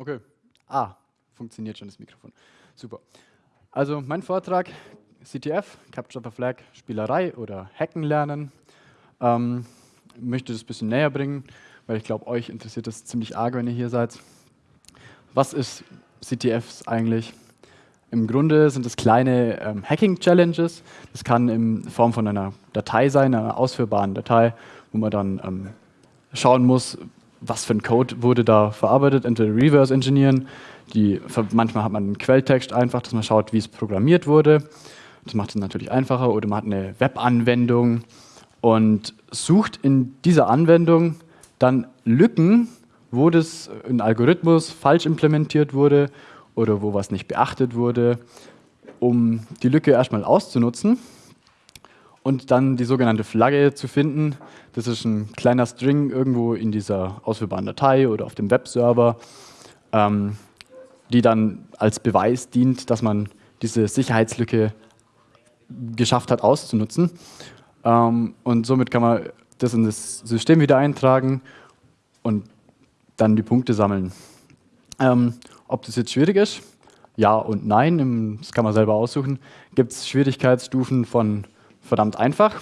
Okay. Ah, funktioniert schon das Mikrofon. Super. Also mein Vortrag, CTF, Capture the Flag, Spielerei oder Hacken lernen. Ähm, möchte das ein bisschen näher bringen, weil ich glaube, euch interessiert das ziemlich arg, wenn ihr hier seid. Was ist CTFs eigentlich? Im Grunde sind es kleine ähm, Hacking-Challenges. Das kann in Form von einer Datei sein, einer ausführbaren Datei, wo man dann ähm, schauen muss, was für ein Code wurde da verarbeitet, entweder reverse engineeren, die, manchmal hat man einen Quelltext einfach, dass man schaut, wie es programmiert wurde. Das macht es natürlich einfacher. Oder man hat eine Webanwendung und sucht in dieser Anwendung dann Lücken, wo das ein Algorithmus falsch implementiert wurde oder wo was nicht beachtet wurde, um die Lücke erstmal auszunutzen und dann die sogenannte Flagge zu finden. Das ist ein kleiner String irgendwo in dieser ausführbaren Datei oder auf dem Webserver, ähm, die dann als Beweis dient, dass man diese Sicherheitslücke geschafft hat auszunutzen. Ähm, und somit kann man das in das System wieder eintragen und dann die Punkte sammeln. Ähm, ob das jetzt schwierig ist? Ja und nein, das kann man selber aussuchen. Gibt es Schwierigkeitsstufen von verdammt einfach,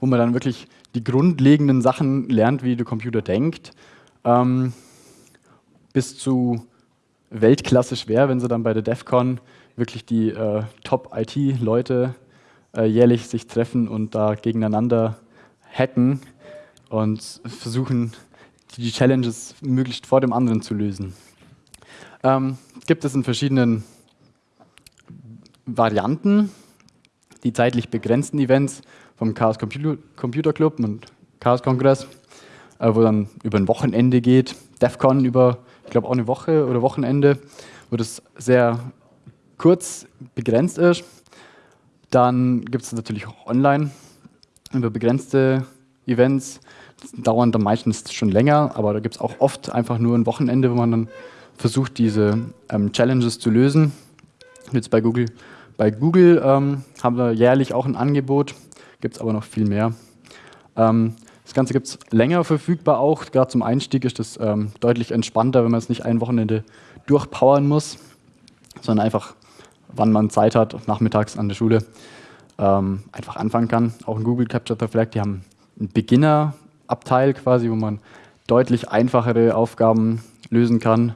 wo man dann wirklich die grundlegenden Sachen lernt, wie der Computer denkt, ähm, bis zu Weltklasse schwer, wenn sie dann bei der DEFCON wirklich die äh, Top-IT-Leute äh, jährlich sich treffen und da gegeneinander hacken und versuchen, die Challenges möglichst vor dem anderen zu lösen. Ähm, gibt es in verschiedenen Varianten die zeitlich begrenzten Events vom Chaos Computer Club und Chaos Kongress, äh, wo dann über ein Wochenende geht, DEFCON über, ich glaube auch eine Woche oder Wochenende, wo das sehr kurz begrenzt ist. Dann gibt es natürlich auch online über begrenzte Events. Das dauern dann meistens schon länger, aber da gibt es auch oft einfach nur ein Wochenende, wo man dann versucht, diese ähm, Challenges zu lösen. Jetzt bei Google bei Google ähm, haben wir jährlich auch ein Angebot, gibt es aber noch viel mehr. Ähm, das Ganze gibt es länger verfügbar auch, gerade zum Einstieg ist das ähm, deutlich entspannter, wenn man es nicht ein Wochenende durchpowern muss, sondern einfach, wann man Zeit hat, nachmittags an der Schule, ähm, einfach anfangen kann. Auch in Google Capture the Flag, die haben einen Beginner-Abteil quasi, wo man deutlich einfachere Aufgaben lösen kann.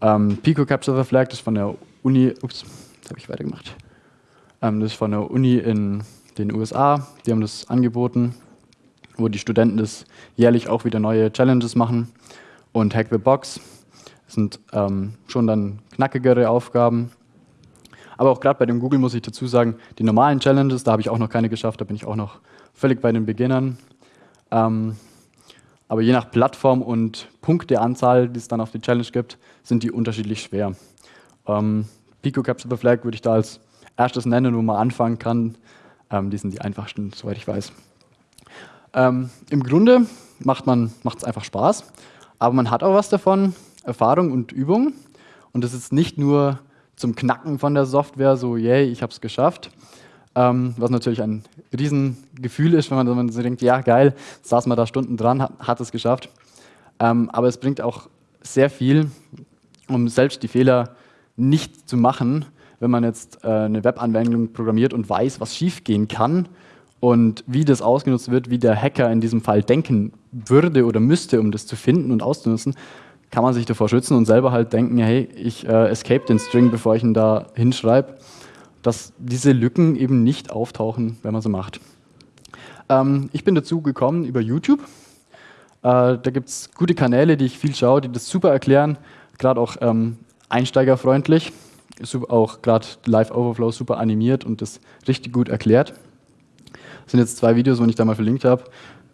Ähm, Pico Capture the Flag, das ist von der Uni, ups, habe ich weitergemacht. Ähm, das ist von der Uni in den USA. Die haben das angeboten, wo die Studenten das jährlich auch wieder neue Challenges machen. Und Hack the Box das sind ähm, schon dann knackigere Aufgaben. Aber auch gerade bei dem Google muss ich dazu sagen, die normalen Challenges, da habe ich auch noch keine geschafft, da bin ich auch noch völlig bei den Beginnern. Ähm, aber je nach Plattform und Punkteanzahl, die es dann auf die Challenge gibt, sind die unterschiedlich schwer. Ähm, Pico Capture the Flag würde ich da als erstes nennen, wo man anfangen kann. Ähm, die sind die einfachsten, soweit ich weiß. Ähm, Im Grunde macht es einfach Spaß, aber man hat auch was davon, Erfahrung und Übung. Und das ist nicht nur zum Knacken von der Software, so, yay, ich habe es geschafft, ähm, was natürlich ein Riesengefühl ist, wenn man, wenn man so denkt, ja, geil, saß man da Stunden dran, hat, hat es geschafft. Ähm, aber es bringt auch sehr viel, um selbst die Fehler nicht zu machen, wenn man jetzt äh, eine Webanwendung programmiert und weiß, was schiefgehen kann und wie das ausgenutzt wird, wie der Hacker in diesem Fall denken würde oder müsste, um das zu finden und auszunutzen, kann man sich davor schützen und selber halt denken, hey, ich äh, escape den String, bevor ich ihn da hinschreibe, dass diese Lücken eben nicht auftauchen, wenn man so macht. Ähm, ich bin dazu gekommen über YouTube. Äh, da gibt es gute Kanäle, die ich viel schaue, die das super erklären, gerade auch ähm, einsteigerfreundlich, ist auch gerade Live Overflow super animiert und das richtig gut erklärt. Das sind jetzt zwei Videos, die ich da mal verlinkt habe.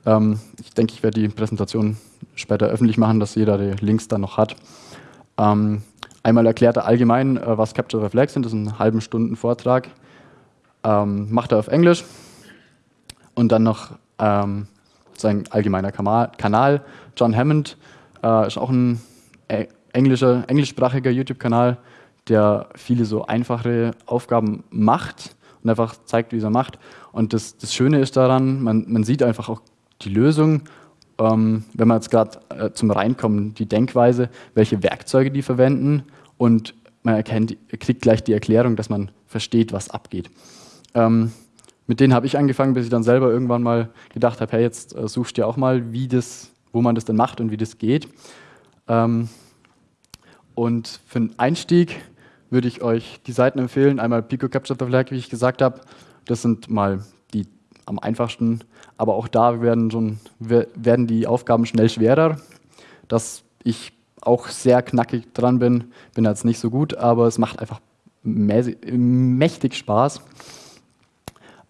Ähm, ich denke, ich werde die Präsentation später öffentlich machen, dass jeder die Links dann noch hat. Ähm, einmal erklärt er allgemein, äh, was Capture the Flag sind, das ist ein halben Stunden Vortrag. Ähm, macht er auf Englisch und dann noch ähm, sein allgemeiner Kanal. John Hammond äh, ist auch ein äh, englischer, englischsprachiger YouTube-Kanal, der viele so einfache Aufgaben macht und einfach zeigt, wie er macht. Und das, das Schöne ist daran, man, man sieht einfach auch die Lösung ähm, wenn man jetzt gerade äh, zum Reinkommen, die Denkweise, welche Werkzeuge die verwenden und man erkennt, kriegt gleich die Erklärung, dass man versteht, was abgeht. Ähm, mit denen habe ich angefangen, bis ich dann selber irgendwann mal gedacht habe, hey, jetzt äh, suchst du ja auch mal, wie das, wo man das denn macht und wie das geht. Ähm, und für einen Einstieg würde ich euch die Seiten empfehlen. Einmal Pico Capture the Flag, wie ich gesagt habe. Das sind mal die am einfachsten. Aber auch da werden, schon, werden die Aufgaben schnell schwerer. Dass ich auch sehr knackig dran bin, bin jetzt nicht so gut, aber es macht einfach mächtig Spaß.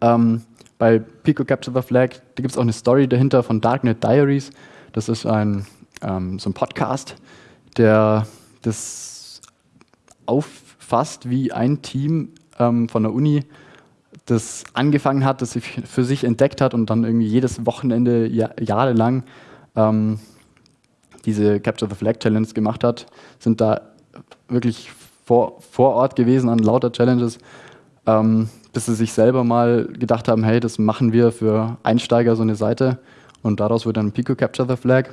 Ähm, bei Pico Capture the Flag, da gibt es auch eine Story dahinter von Darknet Diaries. Das ist ein, ähm, so ein Podcast, der das auffasst, wie ein Team ähm, von der Uni das angefangen hat, das sich für sich entdeckt hat und dann irgendwie jedes Wochenende ja, jahrelang ähm, diese Capture the Flag Challenge gemacht hat, sind da wirklich vor, vor Ort gewesen an lauter Challenges, ähm, bis sie sich selber mal gedacht haben, hey, das machen wir für Einsteiger so eine Seite und daraus wird dann Pico Capture the Flag.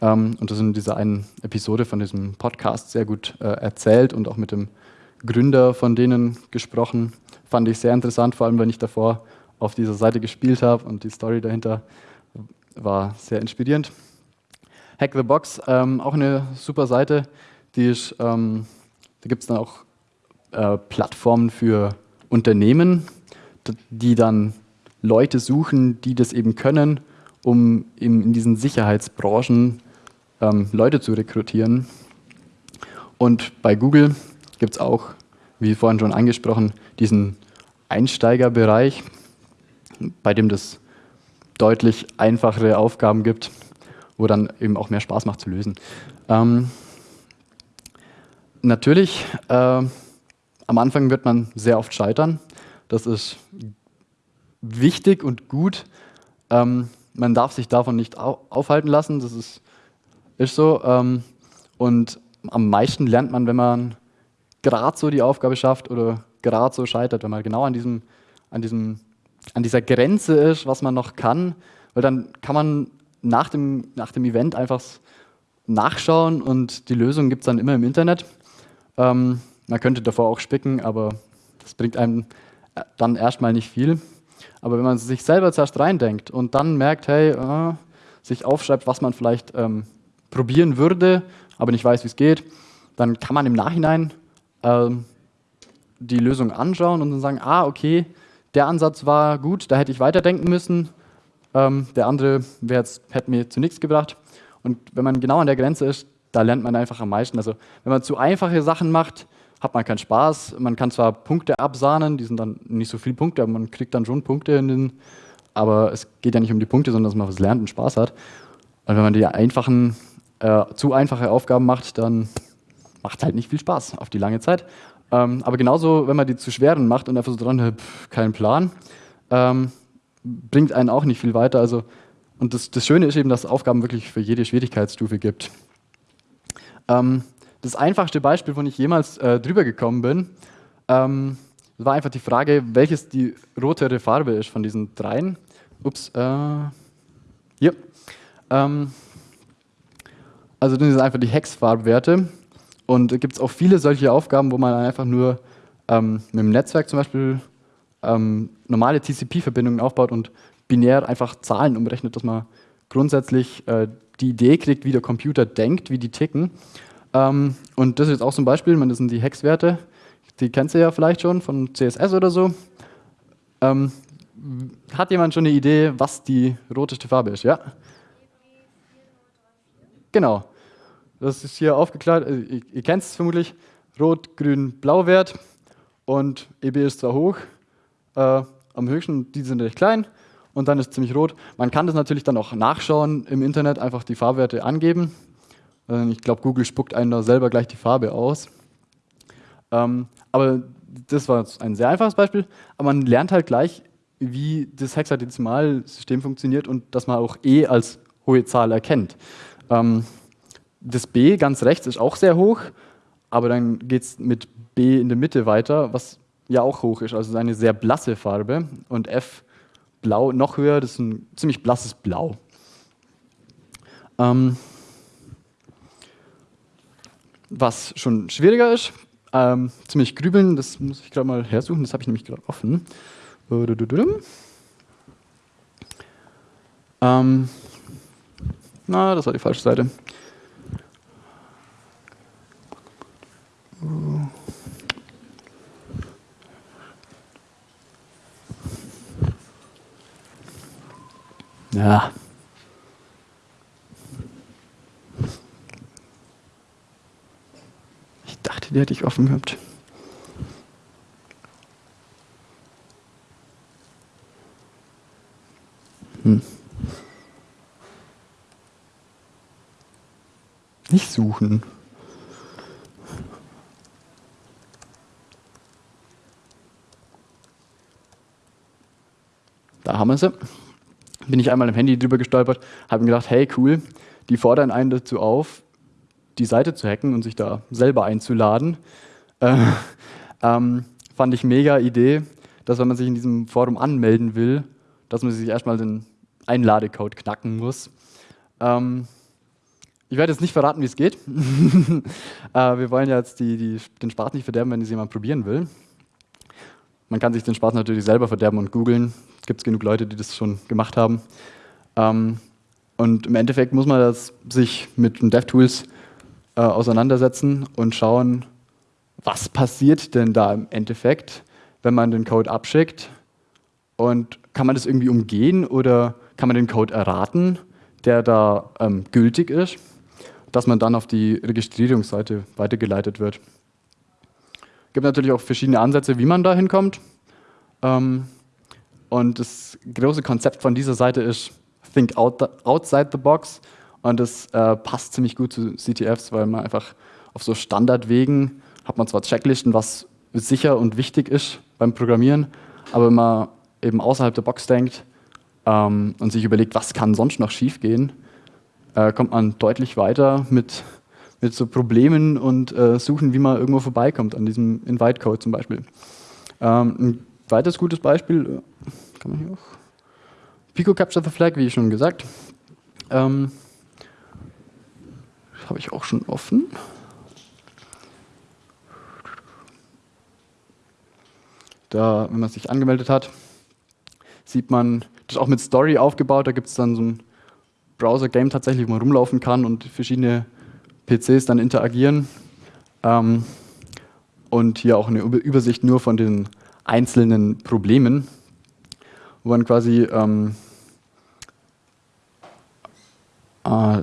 Ähm, und das in dieser einen Episode von diesem Podcast sehr gut äh, erzählt und auch mit dem Gründer von denen gesprochen. Fand ich sehr interessant, vor allem wenn ich davor auf dieser Seite gespielt habe und die Story dahinter war sehr inspirierend. Hack the Box, ähm, auch eine super Seite. Die ist, ähm, da gibt es dann auch äh, Plattformen für Unternehmen, die dann Leute suchen, die das eben können, um in diesen Sicherheitsbranchen ähm, Leute zu rekrutieren. Und bei Google gibt es auch, wie vorhin schon angesprochen, diesen Einsteigerbereich, bei dem es deutlich einfachere Aufgaben gibt, wo dann eben auch mehr Spaß macht zu lösen. Ähm, natürlich, äh, am Anfang wird man sehr oft scheitern. Das ist wichtig und gut. Ähm, man darf sich davon nicht aufhalten lassen. Das ist ist so. Ähm, und am meisten lernt man, wenn man gerade so die Aufgabe schafft oder gerade so scheitert, wenn man genau an, diesem, an, diesem, an dieser Grenze ist, was man noch kann. Weil dann kann man nach dem, nach dem Event einfach nachschauen und die Lösung gibt es dann immer im Internet. Ähm, man könnte davor auch spicken, aber das bringt einem äh, dann erstmal nicht viel. Aber wenn man sich selber zuerst reindenkt und dann merkt, hey, äh, sich aufschreibt, was man vielleicht ähm, probieren würde, aber nicht weiß, wie es geht, dann kann man im Nachhinein ähm, die Lösung anschauen und dann sagen, ah, okay, der Ansatz war gut, da hätte ich weiterdenken müssen, ähm, der andere hätte mir zu nichts gebracht. Und wenn man genau an der Grenze ist, da lernt man einfach am meisten. Also wenn man zu einfache Sachen macht, hat man keinen Spaß. Man kann zwar Punkte absahnen, die sind dann nicht so viele Punkte, aber man kriegt dann schon Punkte in den, aber es geht ja nicht um die Punkte, sondern dass man was lernt und Spaß hat. Und wenn man die einfachen äh, zu einfache Aufgaben macht, dann macht halt nicht viel Spaß auf die lange Zeit. Ähm, aber genauso, wenn man die zu schweren macht und einfach so dran, pff, keinen Plan, ähm, bringt einen auch nicht viel weiter. Also, und das, das Schöne ist eben, dass es Aufgaben wirklich für jede Schwierigkeitsstufe gibt. Ähm, das einfachste Beispiel, wo ich jemals äh, drüber gekommen bin, ähm, war einfach die Frage, welches die rotere Farbe ist von diesen dreien. Ups, äh, hier. Also das sind einfach die Hexfarbwerte. Und es gibt auch viele solche Aufgaben, wo man einfach nur ähm, mit dem Netzwerk zum Beispiel ähm, normale TCP-Verbindungen aufbaut und binär einfach Zahlen umrechnet, dass man grundsätzlich äh, die Idee kriegt, wie der Computer denkt, wie die ticken. Ähm, und das ist jetzt auch zum Beispiel, das sind die Hexwerte, die kennst du ja vielleicht schon von CSS oder so. Ähm, hat jemand schon eine Idee, was die roteste Farbe ist? Ja? Genau. Das ist hier aufgeklärt. Äh, ihr, ihr kennt es vermutlich. Rot, Grün, Blau-Wert. Und EB ist zwar hoch, äh, am höchsten, die sind recht klein. Und dann ist ziemlich rot. Man kann das natürlich dann auch nachschauen im Internet, einfach die Farbwerte angeben. Äh, ich glaube, Google spuckt einen da selber gleich die Farbe aus. Ähm, aber das war ein sehr einfaches Beispiel. Aber man lernt halt gleich, wie das Hexadezimalsystem funktioniert und dass man auch E als hohe Zahl erkennt. Ähm, das B ganz rechts ist auch sehr hoch, aber dann geht es mit B in der Mitte weiter, was ja auch hoch ist, also eine sehr blasse Farbe. Und F blau noch höher, das ist ein ziemlich blasses Blau. Ähm, was schon schwieriger ist, ähm, ziemlich grübeln, das muss ich gerade mal hersuchen, das habe ich nämlich gerade offen. Ähm, na, das war die falsche Seite. Ja. Ich dachte, die hätte ich offen gehabt. Nicht suchen. Da haben wir sie bin ich einmal im Handy drüber gestolpert, habe mir gedacht, hey cool, die fordern einen dazu auf, die Seite zu hacken und sich da selber einzuladen. Äh, ähm, fand ich mega Idee, dass wenn man sich in diesem Forum anmelden will, dass man sich erstmal den Einladecode knacken muss. Ähm, ich werde jetzt nicht verraten, wie es geht. äh, wir wollen ja jetzt die, die, den Spaß nicht verderben, wenn es jemand probieren will. Man kann sich den Spaß natürlich selber verderben und googeln. Es gibt genug Leute, die das schon gemacht haben. Ähm, und im Endeffekt muss man das sich mit den DevTools äh, auseinandersetzen und schauen, was passiert denn da im Endeffekt, wenn man den Code abschickt und kann man das irgendwie umgehen oder kann man den Code erraten, der da ähm, gültig ist, dass man dann auf die Registrierungsseite weitergeleitet wird. Es gibt natürlich auch verschiedene Ansätze, wie man da hinkommt. Ähm, und das große Konzept von dieser Seite ist Think outside the box. Und das äh, passt ziemlich gut zu CTFs, weil man einfach auf so Standardwegen hat man zwar Checklisten, was sicher und wichtig ist beim Programmieren, aber wenn man eben außerhalb der Box denkt ähm, und sich überlegt, was kann sonst noch schiefgehen, äh, kommt man deutlich weiter mit, mit so Problemen und äh, Suchen, wie man irgendwo vorbeikommt, an diesem Invite-Code zum Beispiel. Ähm, ein weiteres gutes Beispiel, äh, kann man hier auch, Pico Capture the Flag, wie schon gesagt. Ähm, habe ich auch schon offen. Da, wenn man sich angemeldet hat, sieht man, das ist auch mit Story aufgebaut, da gibt es dann so ein Browser-Game tatsächlich, man rumlaufen kann und verschiedene PCs dann interagieren. Ähm, und hier auch eine Übersicht nur von den einzelnen Problemen, wo man quasi ähm, ah,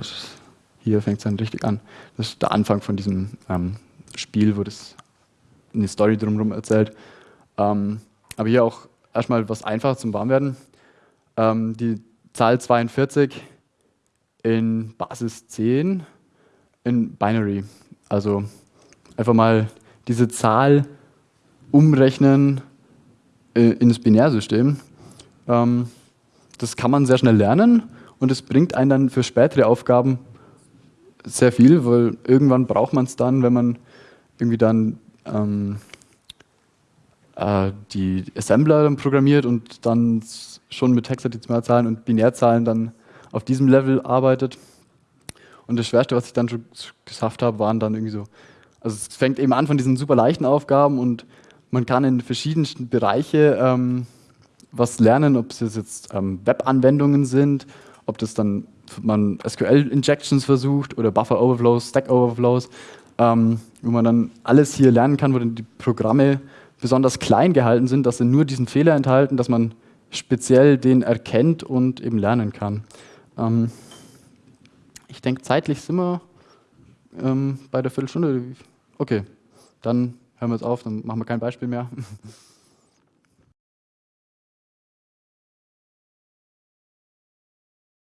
hier fängt es dann richtig an. Das ist der Anfang von diesem ähm, Spiel, wo das eine Story drumherum erzählt. Ähm, aber hier auch erstmal was einfach zum Warmwerden. Ähm, die Zahl 42 in Basis 10 in Binary. Also einfach mal diese Zahl umrechnen äh, in das Binärsystem. Ähm, das kann man sehr schnell lernen und es bringt einen dann für spätere Aufgaben sehr viel, weil irgendwann braucht man es dann, wenn man irgendwie dann ähm, äh, die Assembler dann programmiert und dann schon mit Hexadezimalzahlen und Binärzahlen dann auf diesem Level arbeitet. Und das Schwerste, was ich dann schon geschafft habe, waren dann irgendwie so, also es fängt eben an von diesen super leichten Aufgaben und man kann in verschiedensten Bereiche ähm, was lernen, ob es jetzt ähm, Web-Anwendungen sind, ob das dann man SQL-Injections versucht oder Buffer-Overflows, Stack-Overflows, ähm, wo man dann alles hier lernen kann, wo dann die Programme besonders klein gehalten sind, dass sie nur diesen Fehler enthalten, dass man speziell den erkennt und eben lernen kann. Ähm, ich denke, zeitlich sind wir ähm, bei der Viertelstunde. Okay, dann hören wir jetzt auf, dann machen wir kein Beispiel mehr.